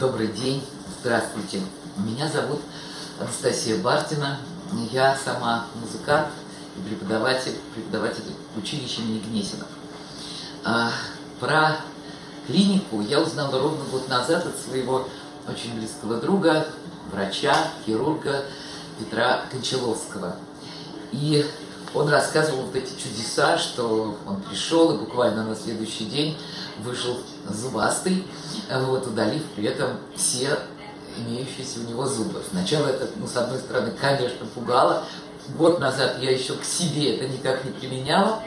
Добрый день, здравствуйте. Меня зовут Анастасия Бартина. Я сама музыкант и преподаватель, преподаватель училища имени Гнесина. А, про клинику я узнала ровно год назад от своего очень близкого друга, врача, хирурга Петра Кончаловского. И он рассказывал вот эти чудеса, что он пришел и буквально на следующий день вышел зубастый, вот, удалив при этом все имеющиеся у него зубы. Сначала это, ну, с одной стороны, конечно, пугало. Год назад я еще к себе это никак не применяла,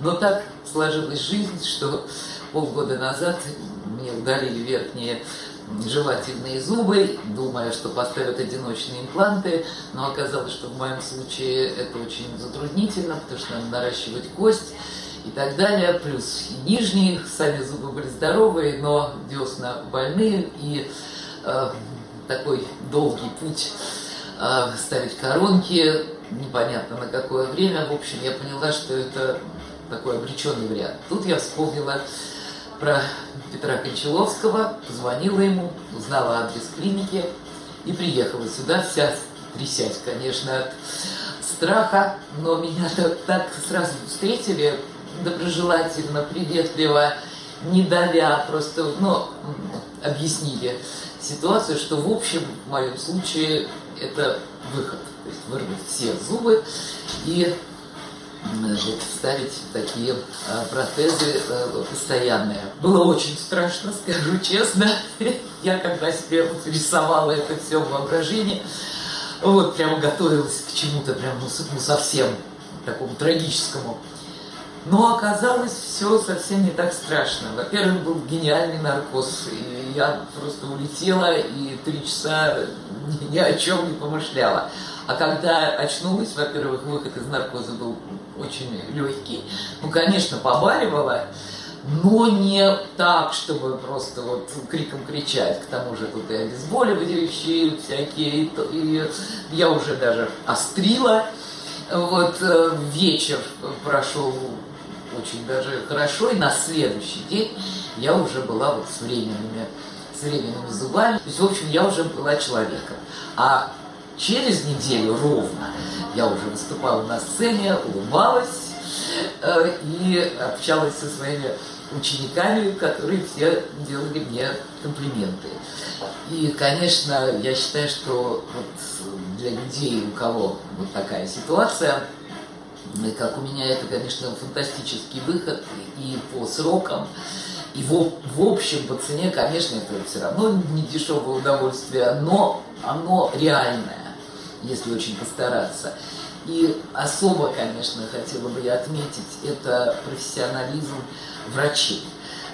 но так сложилась жизнь, что полгода назад мне удалили верхние жевательные зубы, думая, что поставят одиночные импланты, но оказалось, что в моем случае это очень затруднительно, потому что надо наращивать кость и так далее, плюс нижние, сами зубы были здоровые, но десна больные, и э, такой долгий путь э, ставить коронки, непонятно на какое время, в общем, я поняла, что это такой обреченный вариант. Тут я вспомнила про Петра Кончаловского, позвонила ему, узнала адрес клиники и приехала сюда, вся трясясь, конечно, от страха, но меня так, так сразу встретили доброжелательно, приветливо, не давя, просто, ну, объяснили ситуацию, что в общем, в моем случае, это выход, то есть вырвать все зубы и вот, ставить такие а, протезы а, постоянные. Было очень страшно, скажу честно. Я когда себе вот рисовала это все в воображении, вот прямо готовилась к чему-то прям ну, ну, совсем такому трагическому. Но оказалось все совсем не так страшно. Во-первых, был гениальный наркоз. И я просто улетела и три часа ни о чем не помышляла. А когда очнулась, во-первых, выход из наркоза был очень легкий. Ну, конечно, побаливала, но не так, чтобы просто вот криком кричать. К тому же тут и обезболивающие всякие, и, и я уже даже острила. Вот э, вечер прошел очень даже хорошо, и на следующий день я уже была вот с временными, с временными зубами. То есть, в общем, я уже была человеком. А Через неделю ровно я уже выступала на сцене, улыбалась э, и общалась со своими учениками, которые все делали мне комплименты. И, конечно, я считаю, что вот для людей, у кого вот такая ситуация, как у меня, это, конечно, фантастический выход и по срокам, и в, в общем, по цене, конечно, это все равно не дешевое удовольствие, но оно реальное если очень постараться. И особо, конечно, хотела бы я отметить, это профессионализм врачей.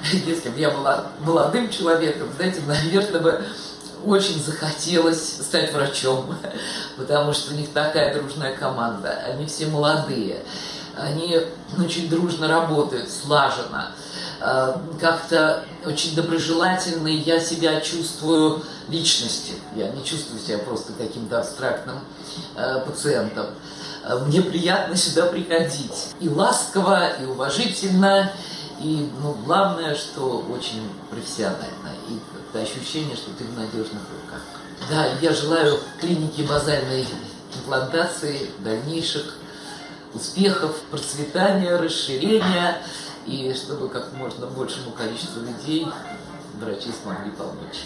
Если бы я была молодым человеком, знаете, наверное, бы очень захотелось стать врачом, потому что у них такая дружная команда, они все молодые, они очень дружно работают, слаженно. Э, как-то очень доброжелательный я себя чувствую личностью. Я не чувствую себя просто каким-то абстрактным э, пациентом. Э, мне приятно сюда приходить. И ласково, и уважительно, и ну, главное, что очень профессионально. И это ощущение, что ты в надежных руках. Да, я желаю клинике базальной имплантации дальнейших успехов, процветания, расширения и чтобы как можно большему количеству людей врачи смогли помочь.